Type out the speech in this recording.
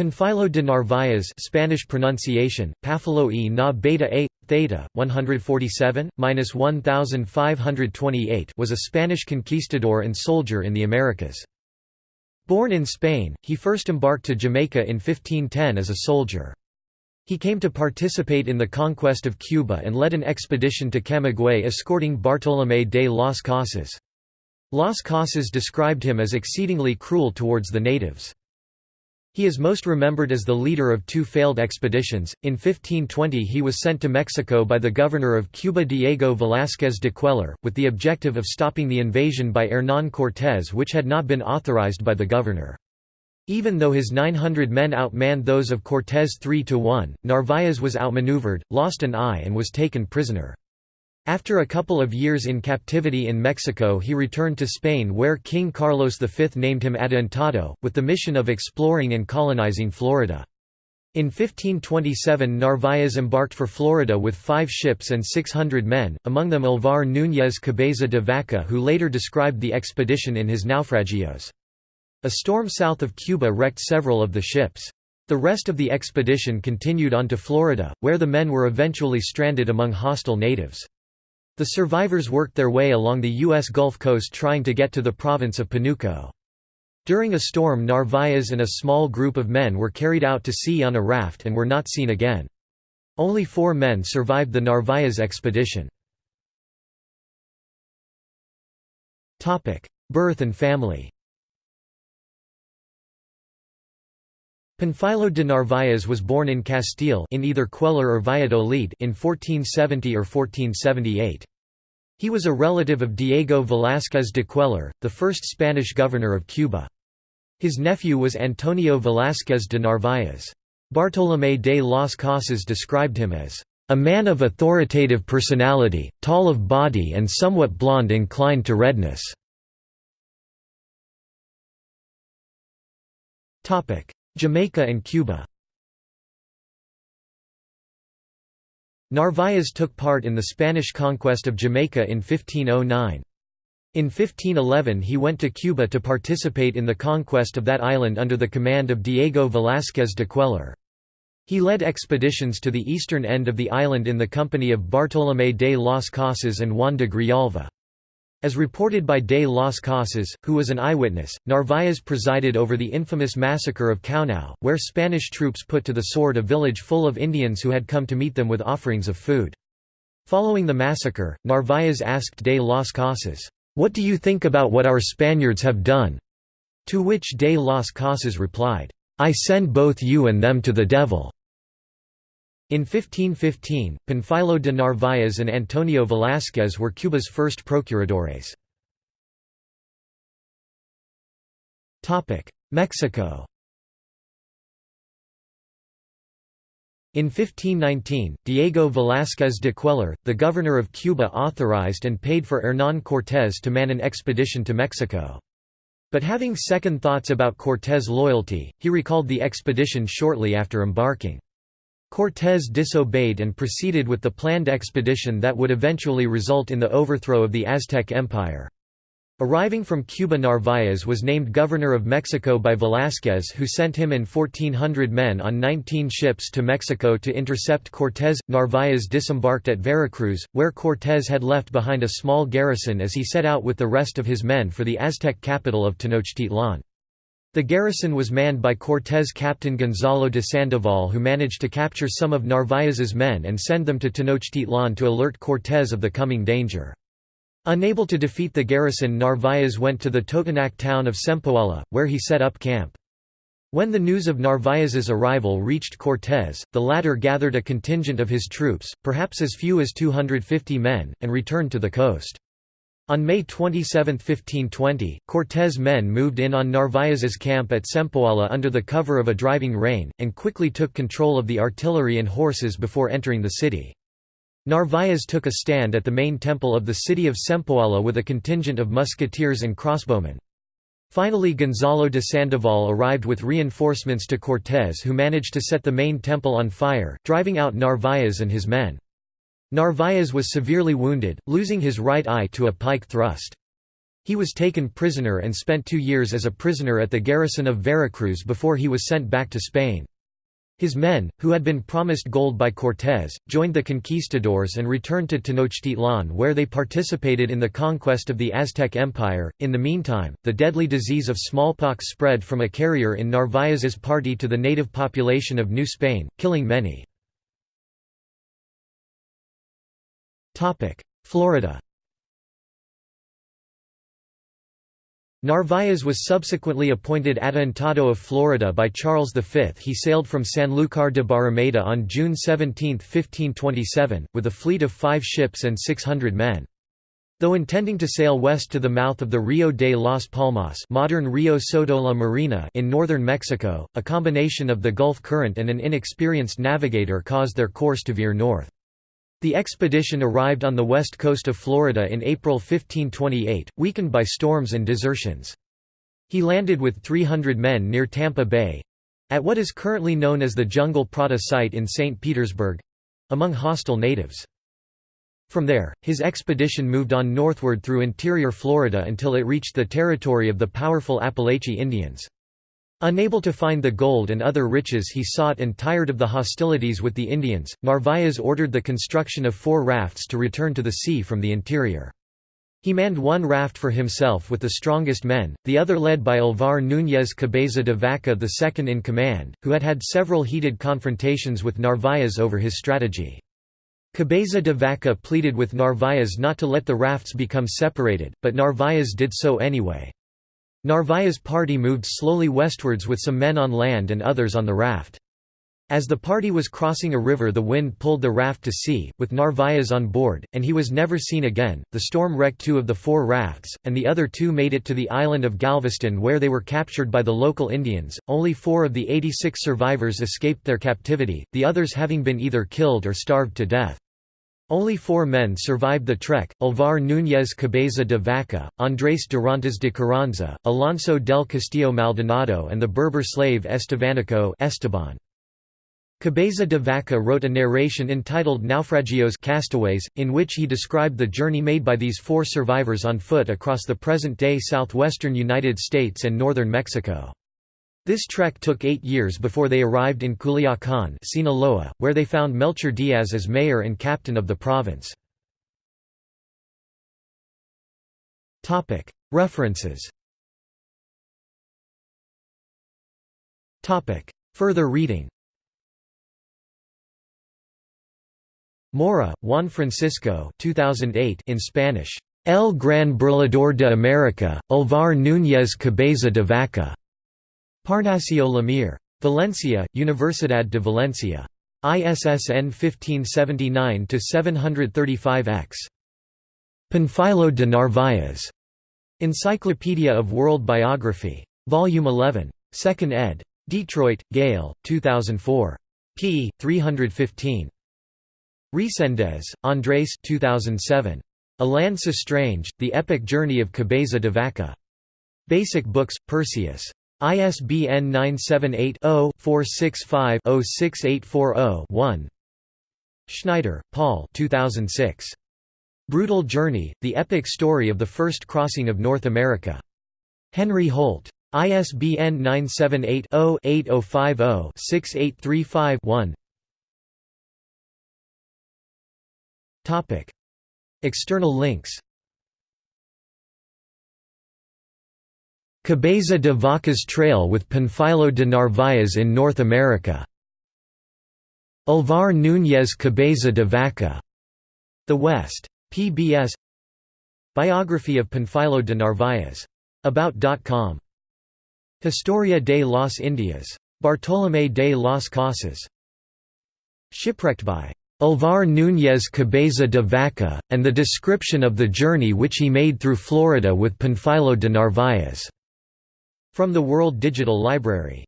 Panfilo de Narvaez Spanish pronunciation, Pafilo e na beta a, theta, 147–1528 was a Spanish conquistador and soldier in the Americas. Born in Spain, he first embarked to Jamaica in 1510 as a soldier. He came to participate in the conquest of Cuba and led an expedition to Camagüey escorting Bartolomé de las Casas. Las Casas described him as exceedingly cruel towards the natives. He is most remembered as the leader of two failed expeditions. In 1520 he was sent to Mexico by the governor of Cuba Diego Velázquez de Cuellar, with the objective of stopping the invasion by Hernán Cortés which had not been authorized by the governor. Even though his 900 men outmanned those of Cortés 3 to 1, Narváez was outmaneuvered, lost an eye and was taken prisoner. After a couple of years in captivity in Mexico he returned to Spain where King Carlos V named him Adelantado, with the mission of exploring and colonizing Florida. In 1527 Narváez embarked for Florida with five ships and 600 men, among them Alvar Núñez Cabeza de Vaca who later described the expedition in his Naufragios. A storm south of Cuba wrecked several of the ships. The rest of the expedition continued on to Florida, where the men were eventually stranded among hostile natives. The survivors worked their way along the U.S. Gulf Coast trying to get to the province of Panuco. During a storm Narváez and a small group of men were carried out to sea on a raft and were not seen again. Only four men survived the Narváez expedition. Birth and family Panfilo de Narváez was born in Castile in either Cuellar or Valladolid in 1470 or 1478. He was a relative of Diego Velázquez de Cuellar, the first Spanish governor of Cuba. His nephew was Antonio Velázquez de Narváez. Bartolomé de las Casas described him as a man of authoritative personality, tall of body and somewhat blonde inclined to redness. Jamaica and Cuba Narváez took part in the Spanish conquest of Jamaica in 1509. In 1511 he went to Cuba to participate in the conquest of that island under the command of Diego Velázquez de Cuellar. He led expeditions to the eastern end of the island in the company of Bartolomé de las Casas and Juan de Grijalva. As reported by de las Casas, who was an eyewitness, Narváez presided over the infamous massacre of Caonao, where Spanish troops put to the sword a village full of Indians who had come to meet them with offerings of food. Following the massacre, Narváez asked de las Casas, "'What do you think about what our Spaniards have done?' To which de las Casas replied, "'I send both you and them to the devil.' In 1515, Panfilo de Narváez and Antonio Velázquez were Cuba's first procuradores. Mexico In 1519, Diego Velázquez de Cuellar, the governor of Cuba authorized and paid for Hernán Cortés to man an expedition to Mexico. But having second thoughts about Cortés' loyalty, he recalled the expedition shortly after embarking. Cortés disobeyed and proceeded with the planned expedition that would eventually result in the overthrow of the Aztec Empire. Arriving from Cuba Narváez was named governor of Mexico by Velázquez who sent him and 1,400 men on 19 ships to Mexico to intercept Cortés. Narváez disembarked at Veracruz, where Cortés had left behind a small garrison as he set out with the rest of his men for the Aztec capital of Tenochtitlan. The garrison was manned by Cortés' captain Gonzalo de Sandoval who managed to capture some of Narváez's men and send them to Tenochtitlan to alert Cortés of the coming danger. Unable to defeat the garrison Narváez went to the Totonac town of Sempoala, where he set up camp. When the news of Narváez's arrival reached Cortés, the latter gathered a contingent of his troops, perhaps as few as 250 men, and returned to the coast. On May 27, 1520, Cortés' men moved in on Narváez's camp at Sempoala under the cover of a driving rain, and quickly took control of the artillery and horses before entering the city. Narváez took a stand at the main temple of the city of Sempoala with a contingent of musketeers and crossbowmen. Finally Gonzalo de Sandoval arrived with reinforcements to Cortés who managed to set the main temple on fire, driving out Narváez and his men. Narváez was severely wounded, losing his right eye to a pike thrust. He was taken prisoner and spent two years as a prisoner at the garrison of Veracruz before he was sent back to Spain. His men, who had been promised gold by Cortés, joined the conquistadors and returned to Tenochtitlan where they participated in the conquest of the Aztec Empire. In the meantime, the deadly disease of smallpox spread from a carrier in Narvaez's party to the native population of New Spain, killing many. Florida Narvaez was subsequently appointed Adelantado of Florida by Charles V. He sailed from Sanlúcar de Barrameda on June 17, 1527, with a fleet of five ships and 600 men. Though intending to sail west to the mouth of the Rio de las Palmas modern Rio Soto la Marina in northern Mexico, a combination of the Gulf Current and an inexperienced navigator caused their course to veer north. The expedition arrived on the west coast of Florida in April 1528, weakened by storms and desertions. He landed with 300 men near Tampa Bay—at what is currently known as the Jungle Prada site in St. Petersburg—among hostile natives. From there, his expedition moved on northward through interior Florida until it reached the territory of the powerful Apalachee Indians. Unable to find the gold and other riches he sought and tired of the hostilities with the Indians, Narvaez ordered the construction of four rafts to return to the sea from the interior. He manned one raft for himself with the strongest men, the other led by Alvar Núñez Cabeza de Vaca II in command, who had had several heated confrontations with Narvaez over his strategy. Cabeza de Vaca pleaded with Narvaez not to let the rafts become separated, but Narvaez did so anyway. Narvaez' party moved slowly westwards with some men on land and others on the raft. As the party was crossing a river the wind pulled the raft to sea, with Narvaez on board, and he was never seen again. The storm wrecked two of the four rafts, and the other two made it to the island of Galveston where they were captured by the local Indians. Only four of the 86 survivors escaped their captivity, the others having been either killed or starved to death. Only four men survived the trek, Alvar Núñez Cabeza de Vaca, Andrés Dorantes de Carranza, Alonso del Castillo Maldonado and the Berber slave Estevanico Esteban. Cabeza de Vaca wrote a narration entitled Naufragios Castaways, in which he described the journey made by these four survivors on foot across the present-day southwestern United States and northern Mexico. This trek took eight years before they arrived in Culiacán Sinaloa, where they found Melchor Diaz as mayor and captain of the province. References Further reading Mora, Juan Francisco 2008 in Spanish. El Gran Burlador de América, Alvar Núñez Cabeza de Vaca. Parnasio Lemire. Valencia, Universidad de Valencia. ISSN 1579-735-X. Panfilo de Narvaez. Encyclopedia of World Biography. Volume 11. 2nd ed. Detroit, Gale, 2004. p. 315. Reséndez, Andrés 2007. A Sestrange, The Epic Journey of Cabeza de Vaca. Basic Books, Perseus. ISBN 978-0-465-06840-1 Schneider, Paul 2006. Brutal Journey, The Epic Story of the First Crossing of North America. Henry Holt. ISBN 978-0-8050-6835-1 External links Cabeza de Vaca's Trail with Panfilo de Narvaez in North America. Alvar Núñez Cabeza de Vaca. The West. PBS Biography of Panfilo de Narvaez. About.com. Historia de las Indias. Bartolomé de las Casas. Shipwrecked by Alvar Núñez Cabeza de Vaca, and the description of the journey which he made through Florida with Panfilo de Narvaez. From the World Digital Library